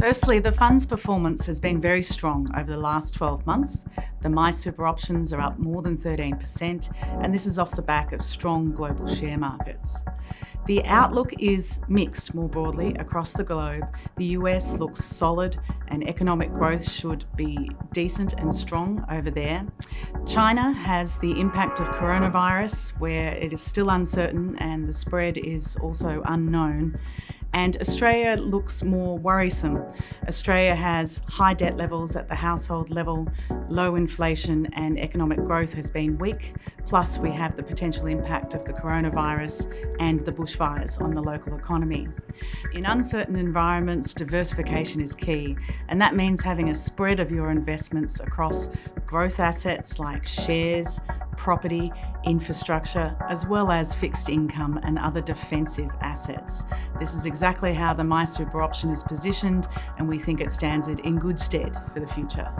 Firstly, the fund's performance has been very strong over the last 12 months. The MySuper options are up more than 13%, and this is off the back of strong global share markets. The outlook is mixed more broadly across the globe. The US looks solid and economic growth should be decent and strong over there. China has the impact of coronavirus where it is still uncertain and the spread is also unknown and Australia looks more worrisome. Australia has high debt levels at the household level, low inflation and economic growth has been weak, plus we have the potential impact of the coronavirus and the bushfires on the local economy. In uncertain environments, diversification is key, and that means having a spread of your investments across growth assets like shares, property, infrastructure, as well as fixed income and other defensive assets. This is exactly how the MySuper option is positioned and we think it stands it in good stead for the future.